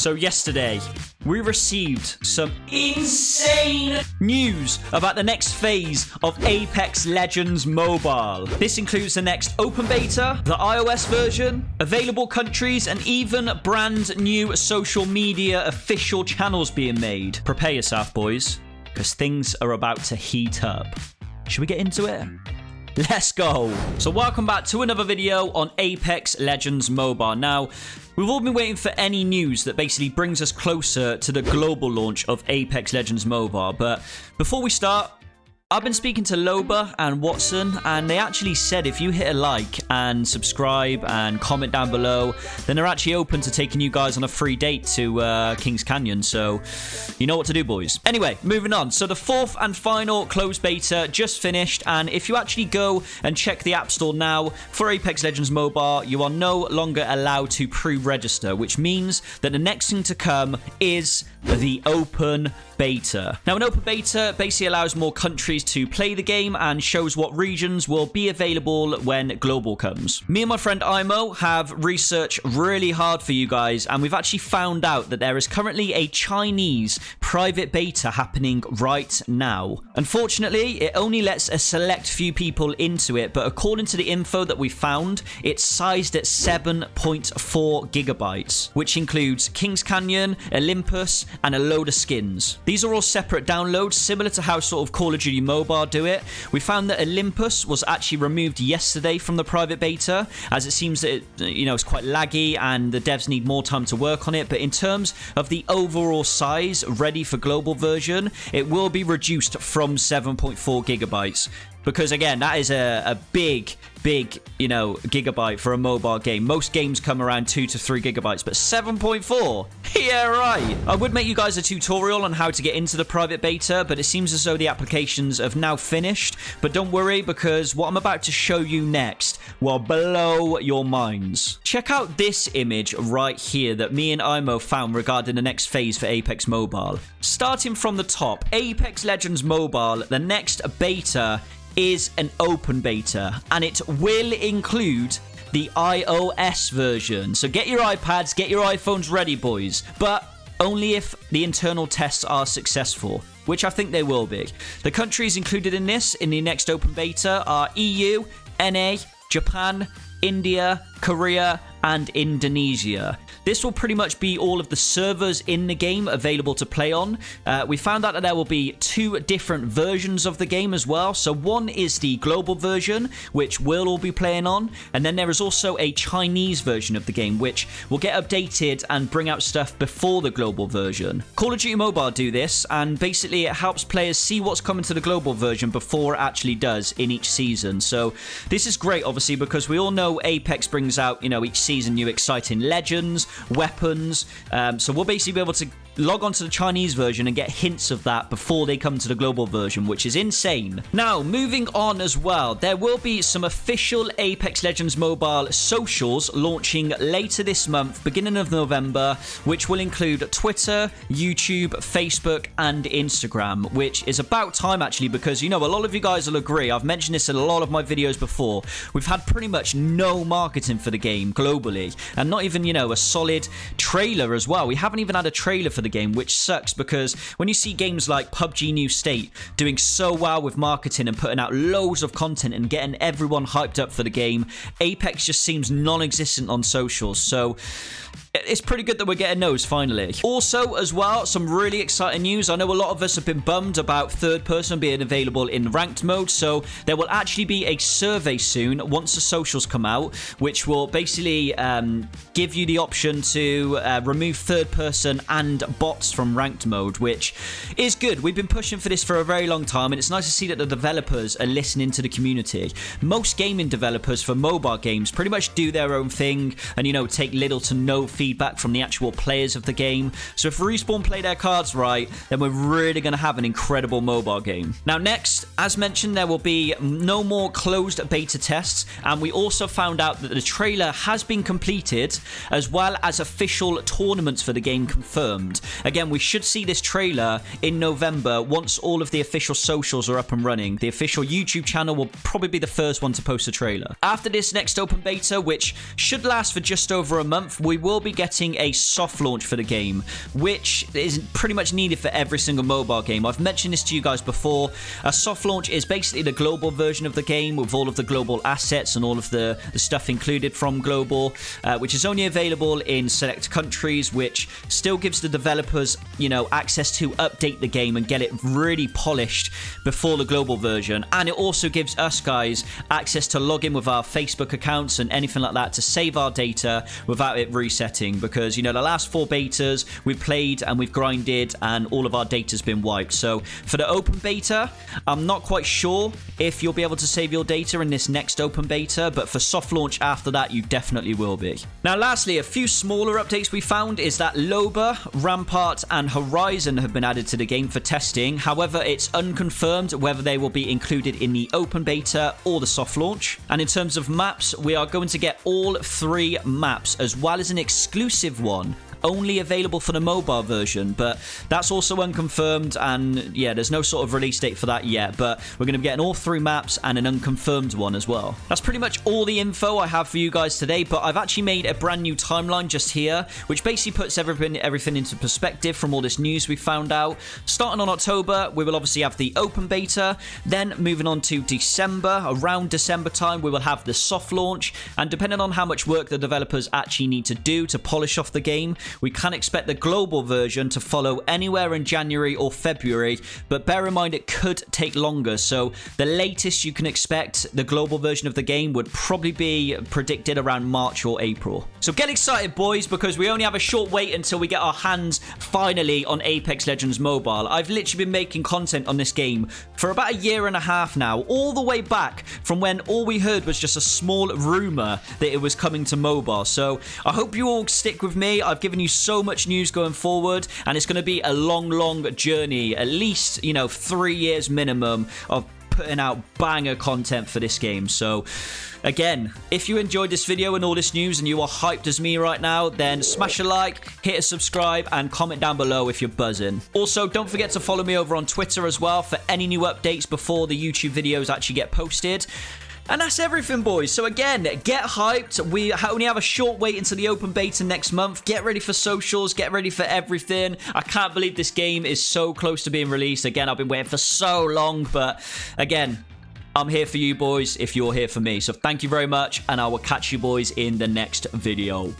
So, yesterday, we received some insane news about the next phase of Apex Legends Mobile. This includes the next open beta, the iOS version, available countries, and even brand new social media official channels being made. Prepare yourself, boys, because things are about to heat up. Should we get into it? Let's go. So welcome back to another video on Apex Legends Mobile. Now, we've all been waiting for any news that basically brings us closer to the global launch of Apex Legends Mobile. But before we start, I've been speaking to Loba and Watson, and they actually said if you hit a like and subscribe and comment down below, then they're actually open to taking you guys on a free date to uh, Kings Canyon. So, you know what to do, boys. Anyway, moving on. So, the fourth and final closed beta just finished, and if you actually go and check the App Store now for Apex Legends Mobile, you are no longer allowed to pre register, which means that the next thing to come is the open beta. Now, an open beta basically allows more countries to play the game and shows what regions will be available when global comes. Me and my friend Imo have researched really hard for you guys, and we've actually found out that there is currently a Chinese private beta happening right now. Unfortunately, it only lets a select few people into it, but according to the info that we found, it's sized at 7.4 gigabytes, which includes Kings Canyon, Olympus, and a load of skins. These are all separate downloads, similar to how sort of Call of Duty Mobile do it. We found that Olympus was actually removed yesterday from the private beta, as it seems that it, you know it's quite laggy and the devs need more time to work on it. But in terms of the overall size ready for global version, it will be reduced from 7.4 gigabytes because again that is a, a big big you know gigabyte for a mobile game. Most games come around 2 to 3 gigabytes but 7.4 yeah right. I would make you guys a tutorial on how to get into the private beta but it seems as though the applications have now finished. But don't worry because what i'm about to show you next will blow your minds. Check out this image right here that me and imo found regarding the next phase for apex mobile. Starting from the top apex legends mobile the next beta is an open beta and it will include the iOS version. So get your iPads, get your iPhones ready, boys. But only if the internal tests are successful, which I think they will be. The countries included in this in the next open beta are EU, NA, Japan, India, Korea, and Indonesia. This will pretty much be all of the servers in the game available to play on. Uh, we found out that there will be two different versions of the game as well. So one is the global version, which we'll all be playing on. And then there is also a Chinese version of the game, which will get updated and bring out stuff before the global version. Call of Duty Mobile do this, and basically it helps players see what's coming to the global version before it actually does in each season. So this is great, obviously, because we all know Apex brings out, you know, each season new exciting legends, weapons. Um, so we'll basically be able to log on to the Chinese version and get hints of that before they come to the global version, which is insane. Now, moving on as well, there will be some official Apex Legends Mobile socials launching later this month, beginning of November, which will include Twitter, YouTube, Facebook, and Instagram, which is about time actually because, you know, a lot of you guys will agree. I've mentioned this in a lot of my videos before. We've had pretty much no marketing for the game globally, and not even, you know, a solid trailer as well. We haven't even had a trailer for the game, which sucks because when you see games like PUBG New State doing so well with marketing and putting out loads of content and getting everyone hyped up for the game, Apex just seems non existent on socials. So it's pretty good that we're getting those finally. Also, as well, some really exciting news. I know a lot of us have been bummed about third person being available in ranked mode, so there will actually be a survey soon once the socials come out, which will basically um, give you the option to uh, remove third person and bots from ranked mode, which is good. We've been pushing for this for a very long time, and it's nice to see that the developers are listening to the community. Most gaming developers for mobile games pretty much do their own thing and, you know, take little to no feedback from the actual players of the game. So if Respawn play their cards right, then we're really going to have an incredible mobile game. Now, next, as mentioned, there will be no more closed beta tests, and we also found out that the trailer has been completed, as well as official tournaments for the game confirmed. Again, we should see this trailer in November once all of the official socials are up and running. The official YouTube channel will probably be the first one to post a trailer. After this next open beta, which should last for just over a month, we will be be getting a soft launch for the game, which is pretty much needed for every single mobile game. I've mentioned this to you guys before. A soft launch is basically the global version of the game with all of the global assets and all of the, the stuff included from global, uh, which is only available in select countries, which still gives the developers, you know, access to update the game and get it really polished before the global version. And it also gives us guys access to log in with our Facebook accounts and anything like that to save our data without it resetting because, you know, the last four betas we've played and we've grinded and all of our data's been wiped. So for the open beta, I'm not quite sure if you'll be able to save your data in this next open beta, but for soft launch after that, you definitely will be. Now, lastly, a few smaller updates we found is that Loba, Rampart, and Horizon have been added to the game for testing. However, it's unconfirmed whether they will be included in the open beta or the soft launch. And in terms of maps, we are going to get all three maps as well as an exclusive one only available for the mobile version, but that's also unconfirmed. And yeah, there's no sort of release date for that yet, but we're going to be getting all three maps and an unconfirmed one as well. That's pretty much all the info I have for you guys today, but I've actually made a brand new timeline just here, which basically puts everything, everything into perspective from all this news we found out. Starting on October, we will obviously have the open beta, then moving on to December, around December time, we will have the soft launch, and depending on how much work the developers actually need to do to polish off the game, we can expect the global version to follow anywhere in January or February, but bear in mind it could take longer. So the latest you can expect the global version of the game would probably be predicted around March or April. So get excited, boys, because we only have a short wait until we get our hands finally on Apex Legends Mobile. I've literally been making content on this game for about a year and a half now, all the way back from when all we heard was just a small rumor that it was coming to mobile. So I hope you all stick with me. I've given you so much news going forward, and it's going to be a long, long journey, at least, you know, three years minimum of putting out banger content for this game. So, again, if you enjoyed this video and all this news and you are hyped as me right now, then smash a like, hit a subscribe, and comment down below if you're buzzing. Also, don't forget to follow me over on Twitter as well for any new updates before the YouTube videos actually get posted. And that's everything, boys. So again, get hyped. We only have a short wait until the open beta next month. Get ready for socials. Get ready for everything. I can't believe this game is so close to being released. Again, I've been waiting for so long. But again, I'm here for you, boys, if you're here for me. So thank you very much, and I will catch you boys in the next video.